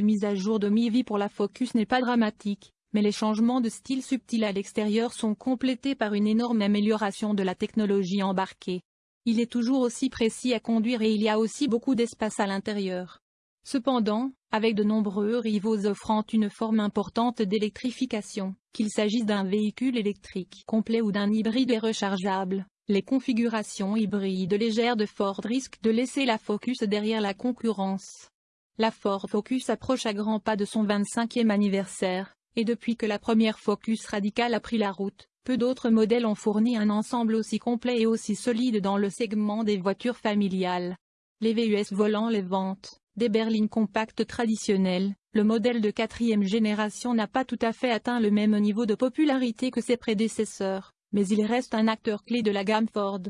Mise à jour de mi-vie pour la Focus n'est pas dramatique, mais les changements de style subtils à l'extérieur sont complétés par une énorme amélioration de la technologie embarquée. Il est toujours aussi précis à conduire et il y a aussi beaucoup d'espace à l'intérieur. Cependant, avec de nombreux rivaux offrant une forme importante d'électrification, qu'il s'agisse d'un véhicule électrique complet ou d'un hybride et rechargeable, les configurations hybrides légères de Ford risquent de laisser la Focus derrière la concurrence. La Ford Focus approche à grands pas de son 25e anniversaire, et depuis que la première Focus Radical a pris la route, peu d'autres modèles ont fourni un ensemble aussi complet et aussi solide dans le segment des voitures familiales. Les VUS volant les ventes, des berlines compactes traditionnelles, le modèle de quatrième génération n'a pas tout à fait atteint le même niveau de popularité que ses prédécesseurs, mais il reste un acteur clé de la gamme Ford.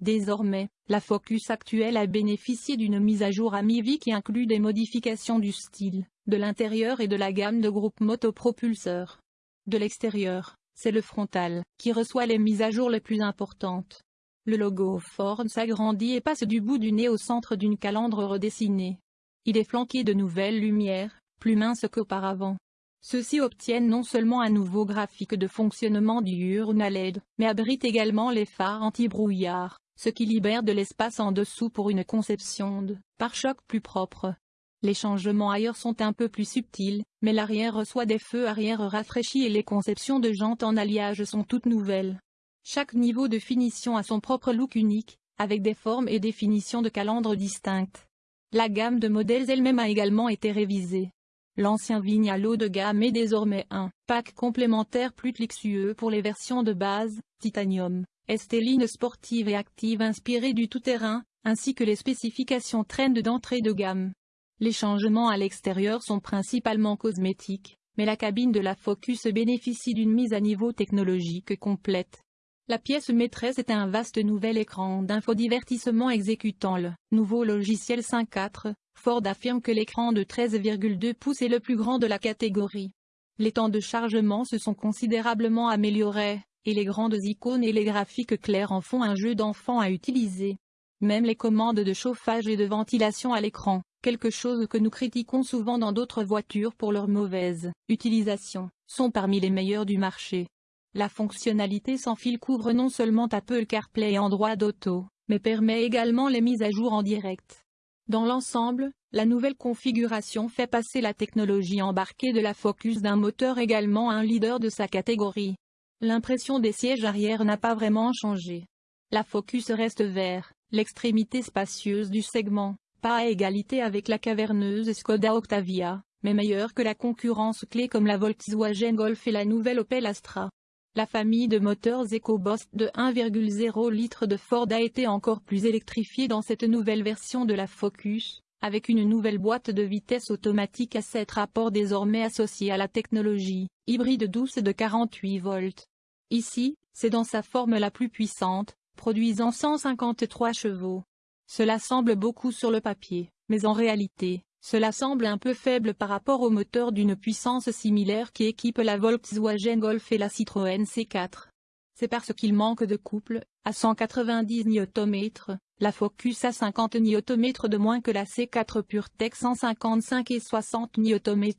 Désormais, la Focus actuelle a bénéficié d'une mise à jour à mi-vie qui inclut des modifications du style, de l'intérieur et de la gamme de groupe motopropulseur. De l'extérieur, c'est le frontal, qui reçoit les mises à jour les plus importantes. Le logo Ford s'agrandit et passe du bout du nez au centre d'une calandre redessinée. Il est flanqué de nouvelles lumières, plus minces qu'auparavant. Ceux-ci obtiennent non seulement un nouveau graphique de fonctionnement diurne à LED, mais abritent également les phares anti-brouillard, ce qui libère de l'espace en dessous pour une conception de pare-choc plus propre. Les changements ailleurs sont un peu plus subtils, mais l'arrière reçoit des feux arrière rafraîchis et les conceptions de jantes en alliage sont toutes nouvelles. Chaque niveau de finition a son propre look unique, avec des formes et des finitions de calandre distinctes. La gamme de modèles elle-même a également été révisée. L'ancien Vignale de gamme est désormais un pack complémentaire plus luxueux pour les versions de base, titanium, esteline sportive et active inspirée du tout-terrain, ainsi que les spécifications trend d'entrée de gamme. Les changements à l'extérieur sont principalement cosmétiques, mais la cabine de la Focus bénéficie d'une mise à niveau technologique complète. La pièce maîtresse est un vaste nouvel écran d'infodivertissement exécutant le nouveau logiciel 5.4. Ford affirme que l'écran de 13,2 pouces est le plus grand de la catégorie. Les temps de chargement se sont considérablement améliorés, et les grandes icônes et les graphiques clairs en font un jeu d'enfant à utiliser. Même les commandes de chauffage et de ventilation à l'écran, quelque chose que nous critiquons souvent dans d'autres voitures pour leur mauvaise utilisation, sont parmi les meilleurs du marché. La fonctionnalité sans fil couvre non seulement Apple CarPlay et Android Auto, mais permet également les mises à jour en direct. Dans l'ensemble, la nouvelle configuration fait passer la technologie embarquée de la Focus d'un moteur également un leader de sa catégorie. L'impression des sièges arrière n'a pas vraiment changé. La Focus reste vers l'extrémité spacieuse du segment, pas à égalité avec la caverneuse Skoda Octavia, mais meilleure que la concurrence clé comme la Volkswagen Golf et la nouvelle Opel Astra. La famille de moteurs EcoBoost de 1,0 litre de Ford a été encore plus électrifiée dans cette nouvelle version de la Focus, avec une nouvelle boîte de vitesse automatique à 7 rapports désormais associée à la technologie hybride douce de 48 volts. Ici, c'est dans sa forme la plus puissante, produisant 153 chevaux. Cela semble beaucoup sur le papier, mais en réalité, cela semble un peu faible par rapport au moteur d'une puissance similaire qui équipe la Volkswagen Golf et la Citroën C4. C'est parce qu'il manque de couple, à 190 Nm, la Focus a 50 Nm de moins que la C4 PureTech 155 et 60 Nm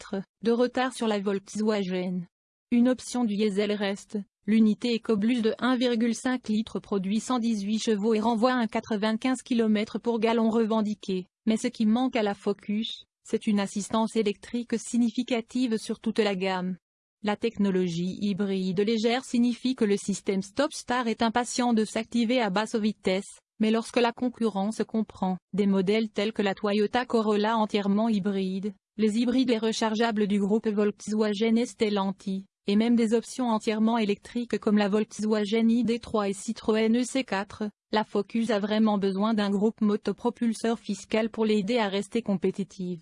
de retard sur la Volkswagen. Une option du diesel reste, l'unité EcoBlus de 1,5 litres produit 118 chevaux et renvoie un 95 km pour gallon revendiqué. Mais ce qui manque à la Focus, c'est une assistance électrique significative sur toute la gamme. La technologie hybride légère signifie que le système Stop-Start est impatient de s'activer à basse vitesse, mais lorsque la concurrence comprend des modèles tels que la Toyota Corolla entièrement hybride, les hybrides et rechargeables du groupe Volkswagen et Stellantis, et même des options entièrement électriques comme la Volkswagen ID3 et Citroën EC4, la Focus a vraiment besoin d'un groupe motopropulseur fiscal pour l'aider à rester compétitive.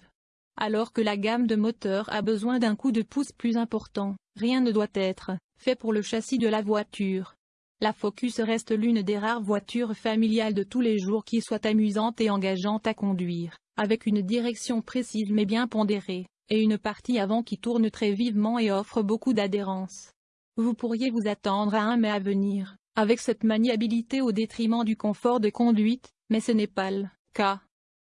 Alors que la gamme de moteurs a besoin d'un coup de pouce plus important, rien ne doit être fait pour le châssis de la voiture. La Focus reste l'une des rares voitures familiales de tous les jours qui soit amusante et engageante à conduire, avec une direction précise mais bien pondérée, et une partie avant qui tourne très vivement et offre beaucoup d'adhérence. Vous pourriez vous attendre à un mais à venir, avec cette maniabilité au détriment du confort de conduite, mais ce n'est pas le cas.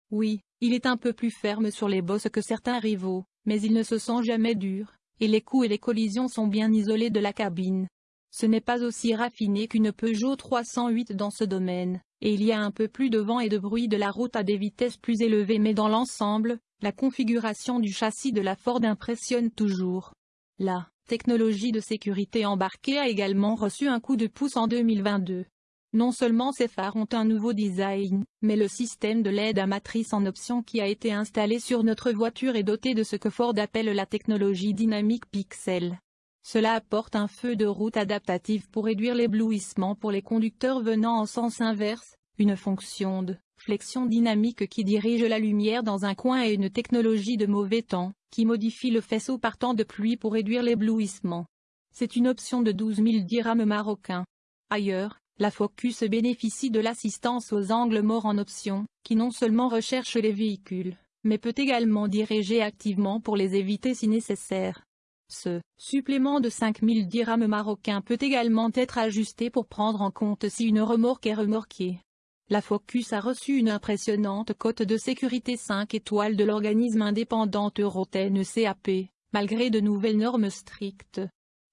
Oui, il est un peu plus ferme sur les bosses que certains rivaux, mais il ne se sent jamais dur, et les coups et les collisions sont bien isolés de la cabine. Ce n'est pas aussi raffiné qu'une Peugeot 308 dans ce domaine, et il y a un peu plus de vent et de bruit de la route à des vitesses plus élevées mais dans l'ensemble, la configuration du châssis de la Ford impressionne toujours. La technologie de sécurité embarquée a également reçu un coup de pouce en 2022. Non seulement ces phares ont un nouveau design, mais le système de l'aide à matrice en option qui a été installé sur notre voiture est doté de ce que Ford appelle la technologie dynamique pixel. Cela apporte un feu de route adaptatif pour réduire l'éblouissement pour les conducteurs venant en sens inverse, une fonction de flexion dynamique qui dirige la lumière dans un coin et une technologie de mauvais temps, qui modifie le faisceau partant de pluie pour réduire l'éblouissement. C'est une option de 12 000 dirhams marocains. Ailleurs, la Focus bénéficie de l'assistance aux angles morts en option, qui non seulement recherche les véhicules, mais peut également diriger activement pour les éviter si nécessaire. Ce supplément de 5000 dirhams marocains peut également être ajusté pour prendre en compte si une remorque est remorquée. La Focus a reçu une impressionnante cote de sécurité 5 étoiles de l'organisme indépendant Euroten CAP, malgré de nouvelles normes strictes.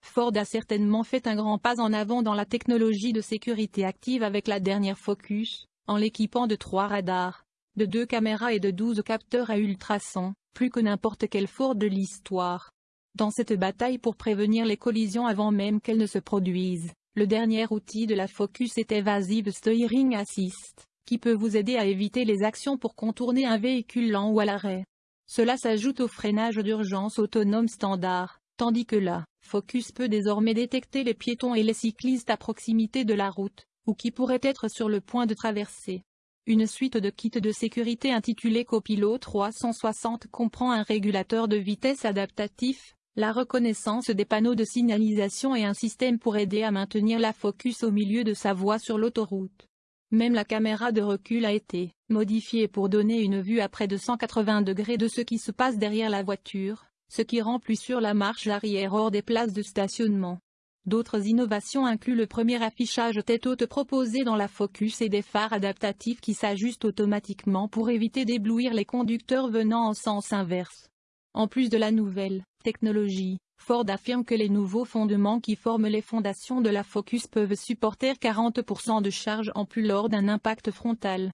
Ford a certainement fait un grand pas en avant dans la technologie de sécurité active avec la dernière Focus, en l'équipant de trois radars, de deux caméras et de 12 capteurs à ultrasons, plus que n'importe quel Ford de l'histoire. Dans cette bataille pour prévenir les collisions avant même qu'elles ne se produisent, le dernier outil de la Focus est Evasive Steering Assist, qui peut vous aider à éviter les actions pour contourner un véhicule lent ou à l'arrêt. Cela s'ajoute au freinage d'urgence autonome standard, tandis que la Focus peut désormais détecter les piétons et les cyclistes à proximité de la route, ou qui pourraient être sur le point de traverser. Une suite de kits de sécurité intitulé Copilot 360 comprend un régulateur de vitesse adaptatif, la reconnaissance des panneaux de signalisation et un système pour aider à maintenir la focus au milieu de sa voie sur l'autoroute. Même la caméra de recul a été modifiée pour donner une vue à près de 180 degrés de ce qui se passe derrière la voiture, ce qui rend plus sûr la marche arrière hors des places de stationnement. D'autres innovations incluent le premier affichage tête haute proposé dans la Focus et des phares adaptatifs qui s'ajustent automatiquement pour éviter d'éblouir les conducteurs venant en sens inverse. En plus de la nouvelle technologie, Ford affirme que les nouveaux fondements qui forment les fondations de la Focus peuvent supporter 40% de charge en plus lors d'un impact frontal.